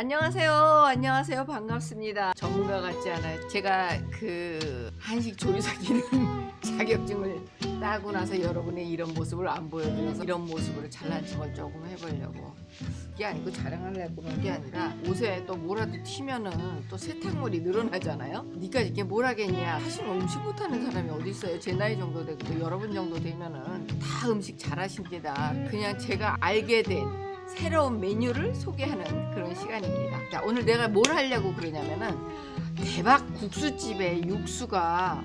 안녕하세요. 안녕하세요. 반갑습니다. 전문가 같지 않아요. 제가 그 한식 조리사 기능 자격증을 따고 나서 여러분의 이런 모습을 안 보여드려서 이런 모습으로 잘난 척을 조금 해보려고 그게 아니고 자랑하려고 그런 게 아니라 옷에 또 뭐라도 튀면은 또 세탁물이 늘어나잖아요. 니까 이게 뭘 하겠냐. 사실 음식 못하는 사람이 어디 있어요. 제 나이 정도 되고 또 여러분 정도 되면은 다 음식 잘하십니다. 그냥 제가 알게 된 새로운 메뉴를 소개하는 그런 시간입니다. 자, 오늘 내가 뭘 하려고 그러냐면은 대박 국수집의 육수가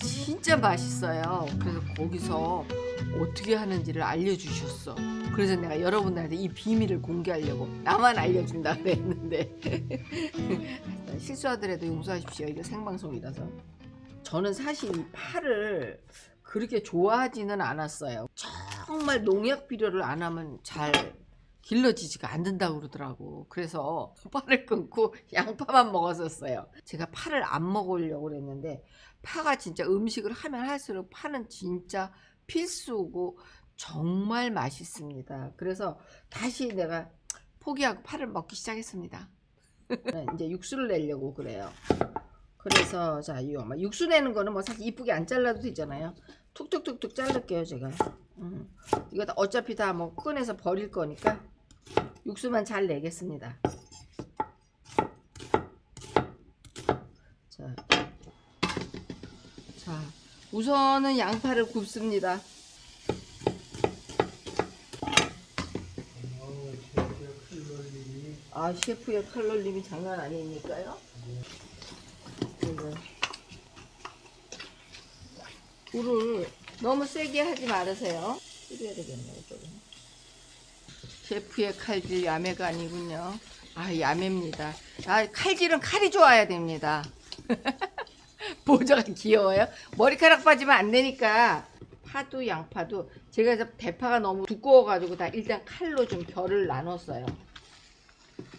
진짜 맛있어요. 그래서 거기서 어떻게 하는지를 알려주셨어. 그래서 내가 여러분들한테 이 비밀을 공개하려고 나만 알려준다 그랬는데 실수하더라도 용서하십시오. 이거 생방송이라서. 저는 사실 이 파를 그렇게 좋아하지는 않았어요. 정말 농약 비료를 안 하면 잘 길러지지가 않는다고 그러더라고. 그래서 파를 끊고 양파만 먹었었어요. 제가 파를 안 먹으려고 그랬는데 파가 진짜 음식을 하면 할수록 파는 진짜 필수고 정말 맛있습니다. 그래서 다시 내가 포기하고 파를 먹기 시작했습니다. 이제 육수를 내려고 그래요. 그래서 자, 이 육수 내는 거는 뭐 사실 이쁘게 안 잘라도 되잖아요. 툭툭툭툭 자를게요, 제가. 음. 이거 어차피 다 뭐 꺼내서 버릴 거니까 육수만 잘 내겠습니다. 자, 자 우선은 양파를 굽습니다. 아 셰프의 칼로림이 장난 아니니까요. 불을 너무 세게 하지 말으세요. 줄여야 되겠네요, 조금. 셰프의 칼질 야매가 아니군요. 아 야매입니다. 아 칼질은 칼이 좋아야 됩니다. 보조가 귀여워요. 머리카락 빠지면 안 되니까 파도 양파도 제가 대파가 너무 두꺼워가지고 다 일단 칼로 좀 결을 나눴어요.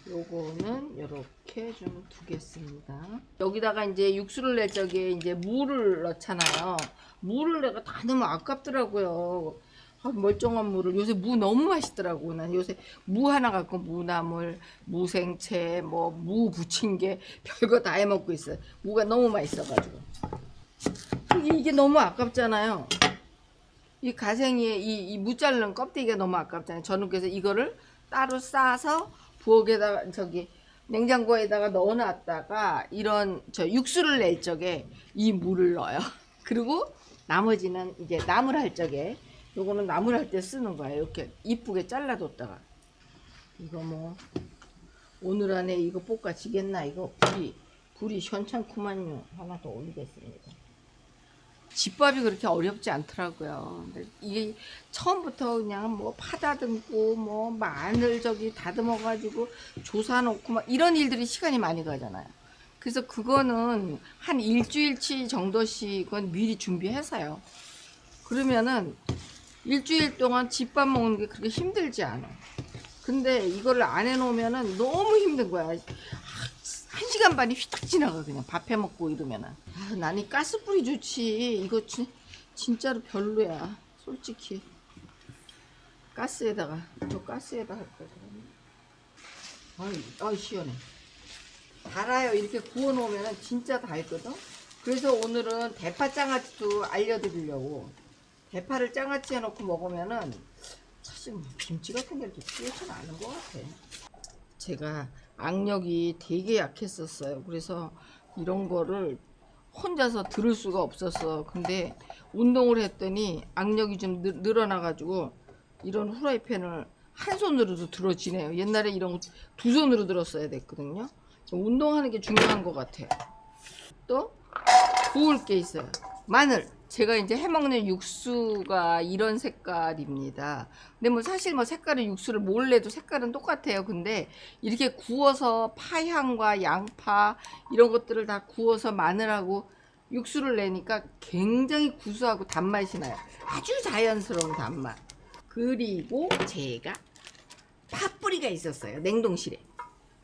요거는 이렇게 좀 두겠습니다. 여기다가 이제 육수를 낼 적에 이제 물을 넣잖아요. 물을 내가 다 넣으면 아깝더라고요. 아, 멀쩡한 물을 요새 무 너무 맛있더라고. 난 요새 무 하나 갖고 무나물, 무생채, 뭐 무 부침개 별거 다 해먹고 있어요. 무가 너무 맛있어가지고 이게 너무 아깝잖아요. 이 가생이의 이, 이 무 자르는 껍데기가 너무 아깝잖아요. 저는 그래서 이거를 따로 싸서 부엌에다가 저기 냉장고에다가 넣어놨다가 이런 저 육수를 낼 적에 이 물을 넣어요. 그리고 나머지는 이제 나물 할 적에 요거는 나물 할 때 쓰는 거예요. 이렇게 이쁘게 잘라뒀다가 이거 뭐 오늘 안에 이거 볶아지겠나 이거 불이 불이 현찮구만요. 하나 더 올리겠습니다. 집밥이 그렇게 어렵지 않더라고요. 이게 처음부터 그냥 뭐 파다듬고 뭐 마늘 저기 다듬어 가지고 조사 놓고 막 이런 일들이 시간이 많이 가잖아요. 그래서 그거는 한 일주일치 정도씩은 미리 준비해서요. 그러면은 일주일 동안 집밥 먹는 게 그렇게 힘들지 않아. 근데 이거를 안 해놓으면은 너무 힘든 거야. 한 시간 반이 휘딱 지나가 그냥 밥 해 먹고 이러면은. 아, 나는 가스불이 좋지. 이거 진, 진짜로 별로야. 솔직히. 가스에다가 저 가스에다 할 거야. 아이, 아이 시원해. 달아요. 이렇게 구워 놓으면 진짜 달거든. 그래서 오늘은 대파 장아찌도 알려드리려고. 대파를 장아찌 해놓고 먹으면은 사실 뭐 김치 같은 게 이렇게 튀어진 않은 것 같아. 제가 악력이 되게 약했었어요. 그래서 이런 거를 혼자서 들을 수가 없었어. 근데 운동을 했더니 악력이 좀 늘어나가지고 이런 후라이팬을 한 손으로도 들어지네요. 옛날에 이런 거 두 손으로 들었어야 됐거든요. 운동하는 게 중요한 것 같아요. 또 구울 게 있어요. 마늘. 제가 이제 해먹는 육수가 이런 색깔입니다. 근데 뭐 사실 뭐 색깔은 육수를 몰래도 색깔은 똑같아요. 근데 이렇게 구워서 파향과 양파 이런 것들을 다 구워서 마늘하고 육수를 내니까 굉장히 구수하고 단맛이 나요. 아주 자연스러운 단맛. 그리고 제가 팥뿌리가 있었어요. 냉동실에.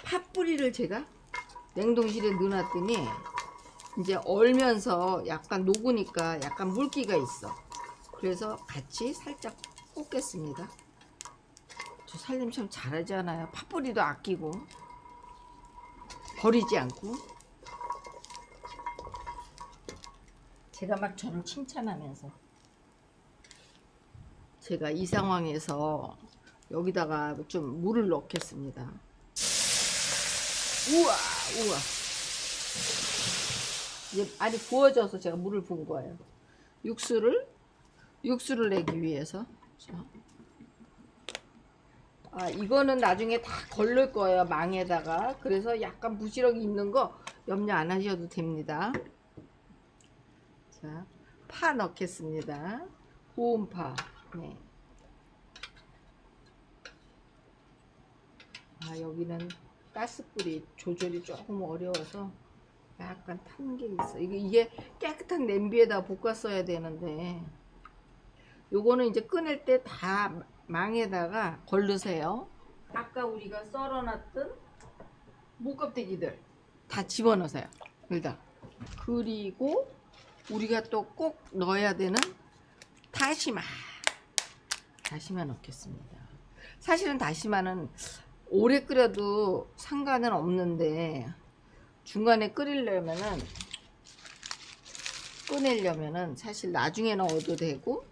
팥뿌리를 제가 냉동실에 넣어놨더니 이제 얼면서 약간 녹으니까 약간 물기가 있어. 그래서 같이 살짝 볶겠습니다. 저 살림 참 잘하지 않아요. 팥뿌리도 아끼고. 버리지 않고. 제가 막 저를 칭찬하면서. 제가 이 상황에서 여기다가 좀 물을 넣겠습니다. 우와 우와 이제 많이 부어져서 제가 물을 부은 거예요. 육수를 육수를 내기 위해서 자. 아 이거는 나중에 다 걸릴 거예요 망에다가 그래서 약간 부시럭이 있는 거 염려 안 하셔도 됩니다 자 파 넣겠습니다 고운파 네. 아 여기는 가스불이 조절이 조금 어려워서 약간 탄 게 있어 이게, 이게 깨끗한 냄비에다 볶았어야 되는데 요거는 이제 꺼낼 때다 망에다가 걸르세요. 아까 우리가 썰어놨던 무껍데기들 다 집어넣으세요. 여기다. 그리고 우리가 또 꼭 넣어야 되는 다시마. 다시마 넣겠습니다. 사실은 다시마는 오래 끓여도 상관은 없는데 중간에 끓이려면은 꺼내려면은 사실 나중에 넣어도 되고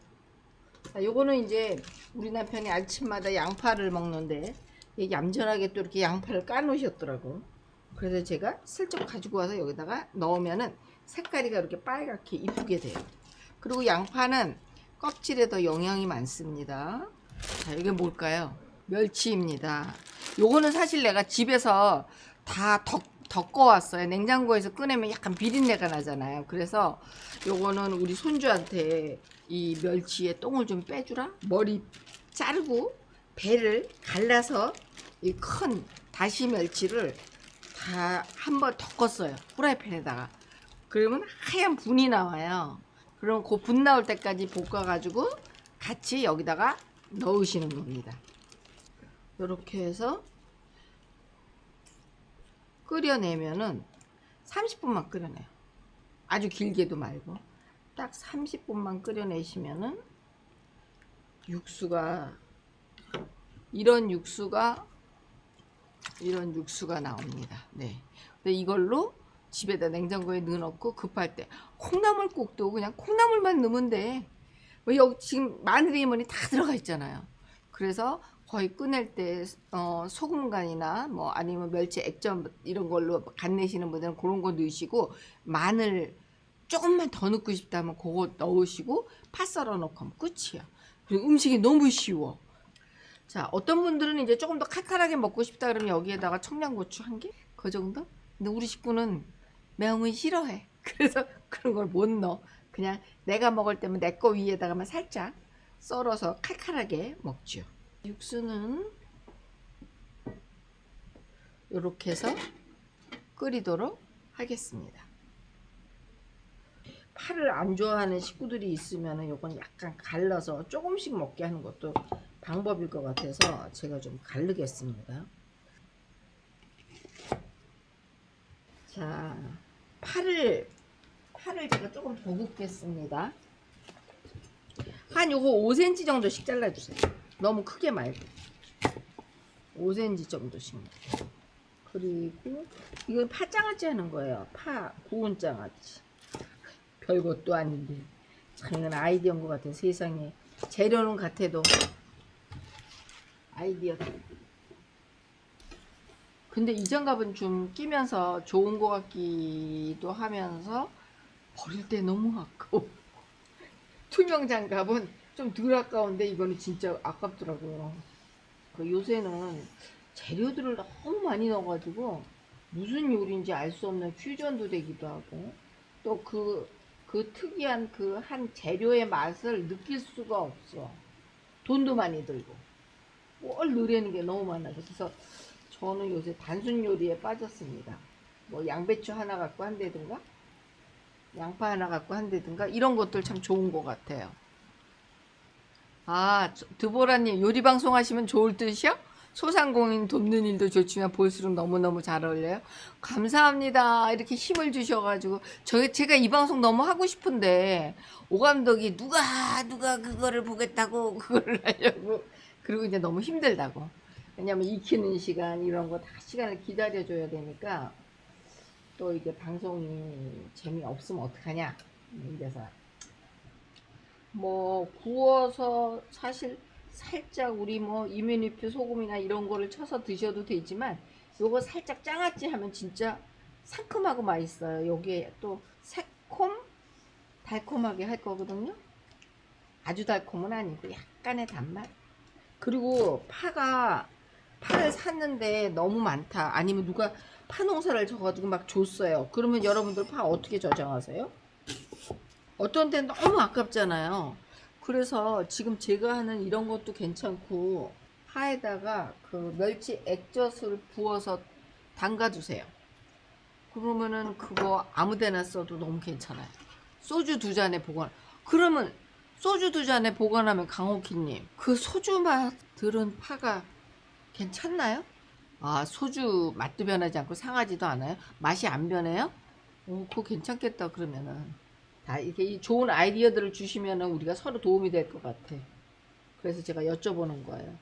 자, 요거는 이제 우리 남편이 아침마다 양파를 먹는데 얌전하게 또 이렇게 양파를 까 놓으셨더라고. 그래서 제가 슬쩍 가지고 와서 여기다가 넣으면은 색깔이 이렇게 빨갛게 이쁘게 돼요. 그리고 양파는 껍질에 더 영양이 많습니다. 자, 이게 뭘까요? 멸치입니다. 요거는 사실 내가 집에서 다 덕, 덮어 왔어요. 냉장고에서 꺼내면 약간 비린내가 나잖아요. 그래서 요거는 우리 손주한테 이 멸치의 똥을 좀 빼주라. 머리 자르고 배를 갈라서 이 큰 다시 멸치를 다 한번 덮었어요. 후라이팬에다가. 그러면 하얀 분이 나와요. 그럼 그 분 나올 때까지 볶아가지고 같이 여기다가 넣으시는 겁니다. 이렇게 해서 끓여내면은 30분만 끓여내요. 아주 길게도 말고 딱 30분만 끓여내시면은 육수가 이런 육수가 이런 육수가 나옵니다. 네. 근데 이걸로 집에다 냉장고에 넣어놓고 급할 때 콩나물국도 그냥 콩나물만 넣으면 돼. 뭐 여기 지금 마늘이 뭐니 다 들어가 있잖아요. 그래서 거의 꺼낼 때 어, 소금 간이나 뭐 아니면 멸치 액젓 이런 걸로 간 내시는 분들은 그런 거 넣으시고 마늘 조금만 더 넣고 싶다면 그거 넣으시고 파 썰어 놓고 하면 끝이야. 그리고 음식이 너무 쉬워. 자, 어떤 분들은 이제 조금 더 칼칼하게 먹고 싶다 그러면 여기에다가 청양고추 한 개? 그 정도? 근데 우리 식구는 매운 건 싫어해. 그래서 그런 걸 못 넣어. 그냥 내가 먹을 때면 내 거 위에다가만 살짝 썰어서 칼칼하게 먹죠. 육수는 이렇게 해서 끓이도록 하겠습니다. 파를 안 좋아하는 식구들이 있으면 이건 약간 갈라서 조금씩 먹게 하는 것도 방법일 것 같아서 제가 좀 갈르겠습니다. 자, 파를 파를 제가 조금 더 굽겠습니다. 한 요거 5cm 정도씩 잘라주세요. 너무 크게 말고 5cm 정도씩. 그리고 이건 파장아찌 하는 거예요. 파 구운 장아찌. 별것도 아닌데 참 이건 아이디어인 것 같아 세상에 재료는 같아도 아이디어 근데 이 장갑은 좀 끼면서 좋은 것 같기도 하면서 버릴 때 너무 아까워 투명 장갑은 좀 덜 아까운데 이거는 진짜 아깝더라고요 그 요새는 재료들을 너무 많이 넣어가지고 무슨 요리인지 알 수 없는 퓨전도 되기도 하고 또그 그 특이한 그 한 재료의 맛을 느낄 수가 없어. 돈도 많이 들고. 뭘 넣으려는 게 너무 많아서. 그래서 저는 요새 단순 요리에 빠졌습니다. 뭐 양배추 하나 갖고 한다든가, 양파 하나 갖고 한다든가, 이런 것들 참 좋은 것 같아요. 아, 드보라님 요리 방송 하시면 좋을 듯이요? 소상공인 돕는 일도 좋지만 볼수록 너무너무 잘 어울려요. 감사합니다. 이렇게 힘을 주셔가지고 저 제가 이 방송 너무 하고 싶은데 오 감독이 누가 누가 그거를 보겠다고 그거를 하려고 그리고 이제 너무 힘들다고 왜냐면 익히는 시간 이런 거 다 시간을 기다려줘야 되니까 또 이게 방송이 재미없으면 어떡하냐 이래서 뭐 구워서 사실 살짝 우리 뭐 이뮤니표 소금이나 이런 거를 쳐서 드셔도 되지만 요거 살짝 장아찌 하면 진짜 상큼하고 맛있어요. 여기에 또 새콤? 달콤하게 할 거거든요. 아주 달콤은 아니고 약간의 단맛. 그리고 파가 파를 샀는데 너무 많다. 아니면 누가 파 농사를 져가지고 막 줬어요. 그러면 여러분들 파 어떻게 저장하세요? 어떤 데는 너무 아깝잖아요 그래서 지금 제가 하는 이런 것도 괜찮고 파에다가 그 멸치 액젓을 부어서 담가 주세요 그러면은 그거 아무데나 써도 너무 괜찮아요 소주 두 잔에 보관 그러면 소주 두 잔에 보관하면 강호키님 그 소주 맛 들은 파가 괜찮나요? 아 소주 맛도 변하지 않고 상하지도 않아요? 맛이 안 변해요? 오 그거 괜찮겠다 그러면은 다 이렇게 이 좋은 아이디어들을 주시면은 우리가 서로 도움이 될 것 같아. 그래서 제가 여쭤보는 거예요.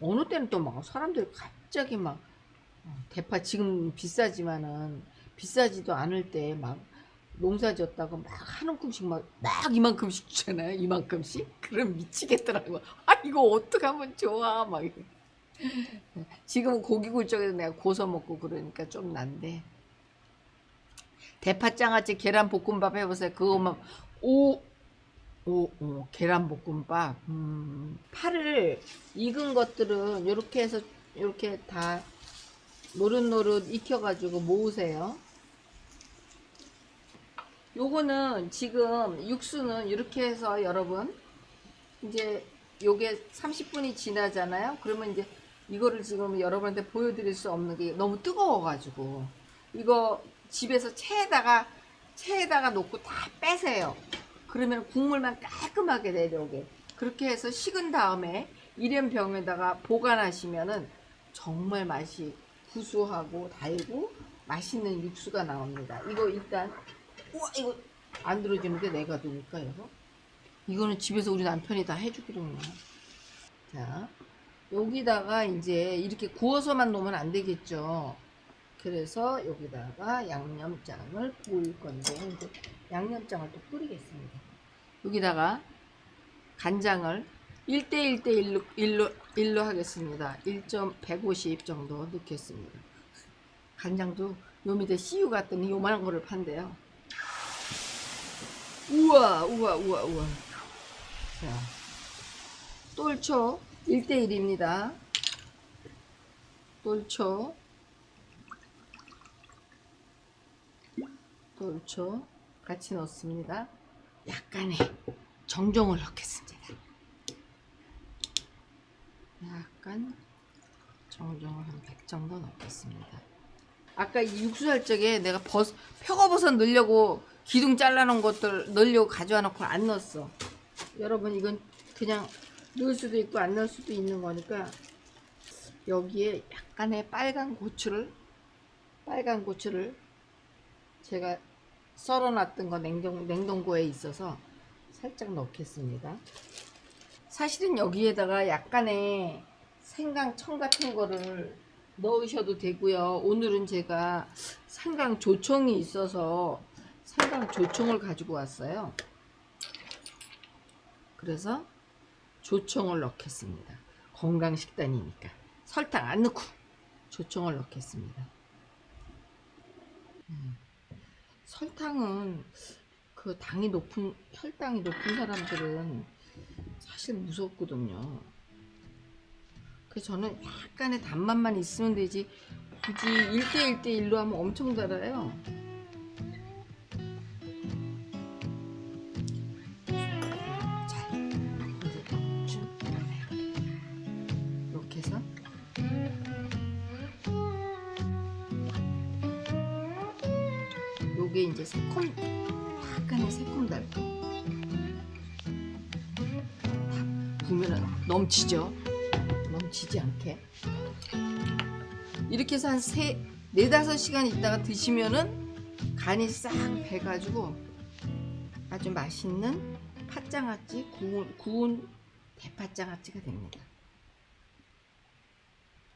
어느 때는 또 막 사람들이 갑자기 막 어, 대파 지금 비싸지만은 비싸지도 않을 때 막 농사 지었다고 막 한 움큼씩 막, 막 이만큼씩 주잖아요. 이만큼씩? 그럼 미치겠더라고. 아 이거 어떡하면 좋아? 막 이래. 지금 고기 굴 적에도 내가 고서 먹고 그러니까 좀 난데 대파장아찌 계란볶음밥 해보세요 그거만 오 오, 오, 계란볶음밥. 음, 파를 익은 것들은 이렇게 해서 이렇게 다 노릇노릇 익혀가지고 모으세요. 요거는 지금 육수는 이렇게 해서 여러분 이제 요게 30분이 지나잖아요. 그러면 이제 이거를 지금 여러분한테 보여드릴 수 없는 게 너무 뜨거워가지고 이거 집에서 체에다가 체에다가 놓고 다 빼세요. 그러면 국물만 깔끔하게 내려오게. 그렇게 해서 식은 다음에 일연병에다가 보관하시면은 정말 맛이 구수하고 달고 맛있는 육수가 나옵니다. 이거 일단 우와 이거 안 들어지는데 내가 이거? 이거는 집에서 우리 남편이 다 해주거든요 자 여기다가 이제 이렇게 구워서만 놓으면 안 되겠죠 그래서 여기다가 양념장을 뿌릴 건데 양념장을 또 뿌리겠습니다. 여기다가 간장을 1대1대 1로, 1로, 1로 하겠습니다. 1.150 정도 넣겠습니다. 간장도 요 밑에 CU 같더니 요만한 거를 판대요. 우와 우와 우와 우와 자 똘초 1대1입니다. 똘초 똘초 같이 넣습니다. 약간의 정종을 넣겠습니다. 약간 정종을 한 100 정도 넣겠습니다. 아까 이 육수 할 적에 내가 버섯, 표고버섯 넣으려고 기둥 잘라놓은 것들 넣으려고 가져와 놓고 안 넣었어. 여러분 이건 그냥 넣을 수도 있고 안 넣을 수도 있는 거니까 여기에 약간의 빨간 고추를 빨간 고추를 제가 썰어놨던 거 냉동, 냉동고에 있어서 살짝 넣겠습니다. 사실은 여기에다가 약간의 생강청 같은 거를 넣으셔도 되고요. 오늘은 제가 생강 조청이 있어서 생강 조청을 가지고 왔어요. 그래서 조청을 넣겠습니다. 건강식단이니까 설탕 안 넣고 조청을 넣겠습니다. 음. 설탕은 그 당이 높은 혈당이 높은 사람들은 사실 무섭거든요. 그래서 저는 약간의 단맛만 있으면 되지 굳이 1대1대1로 하면 엄청 달아요. 요게 이제 새콤 약간의 새콤달콤. 다 보면은 넘치죠? 넘치지 않게. 이렇게 해서 한 세, 네다섯 시간 있다가 드시면은 간이 싹 배가지고 아주 맛있는 팥장아찌 구운, 구운 대파장아찌가 됩니다